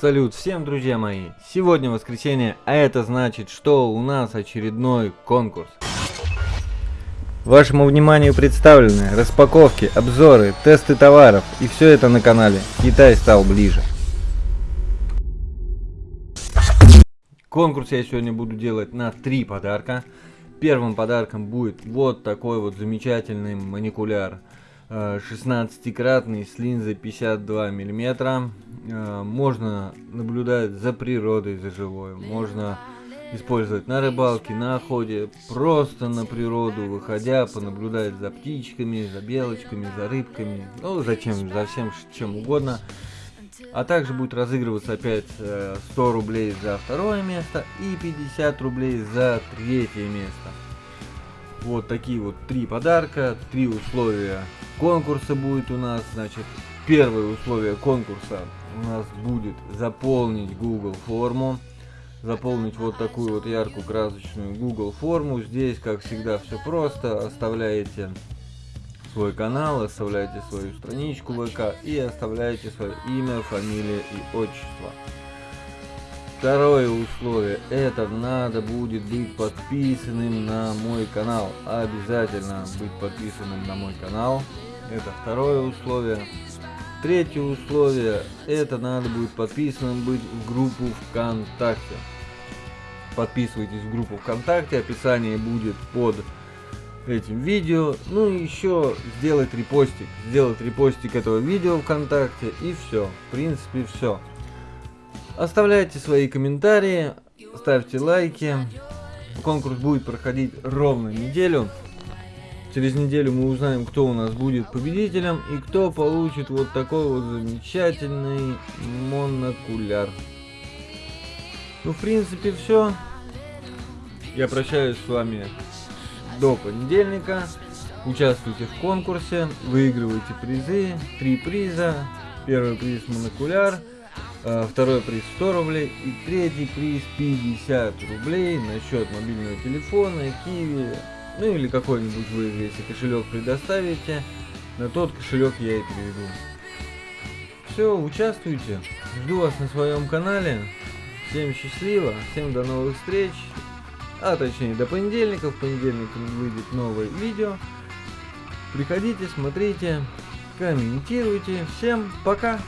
Салют всем, друзья мои! Сегодня воскресенье, а это значит, что у нас очередной конкурс. Вашему вниманию представлены распаковки, обзоры, тесты товаров и все это на канале Китай стал ближе. Конкурс я сегодня буду делать на три подарка. Первым подарком будет вот такой вот замечательный маникуляр 16-кратный с линзой 52 миллиметра Э, можно наблюдать за природой, за живой, можно использовать на рыбалке, на охоте, просто на природу, выходя, понаблюдать за птичками, за белочками, за рыбками, ну зачем, за всем чем угодно. А также будет разыгрываться опять 100 э, рублей за второе место и 50 рублей за третье место. Вот такие вот три подарка, три условия конкурса будет у нас. Значит, первое условие конкурса у нас будет заполнить Google форму. Заполнить вот такую вот яркую красочную Google форму. Здесь, как всегда, все просто. Оставляете свой канал, оставляете свою страничку ВК и оставляете свое имя, фамилия и отчество. Второе условие, это надо будет быть подписанным на мой канал. Обязательно быть подписанным на мой канал. Это второе условие. Третье условие, это надо будет подписанным быть в группу ВКонтакте. Подписывайтесь в группу ВКонтакте, описание будет под этим видео. Ну и еще сделать репостик. Сделать репостик этого видео ВКонтакте и все. В принципе все. Оставляйте свои комментарии, ставьте лайки. Конкурс будет проходить ровно неделю. Через неделю мы узнаем, кто у нас будет победителем и кто получит вот такой вот замечательный монокуляр. Ну, в принципе, все. Я прощаюсь с вами до понедельника. Участвуйте в конкурсе, выигрывайте призы. Три приза. Первый приз монокуляр, второй приз 100 рублей и третий приз 50 рублей на счет мобильного телефона, киви, ну или какой-нибудь вы, если кошелек предоставите, на тот кошелек я и переведу. Все, участвуйте. Жду вас на своем канале. Всем счастливо, всем до новых встреч. А точнее до понедельника. В понедельник выйдет новое видео. Приходите, смотрите, комментируйте. Всем пока!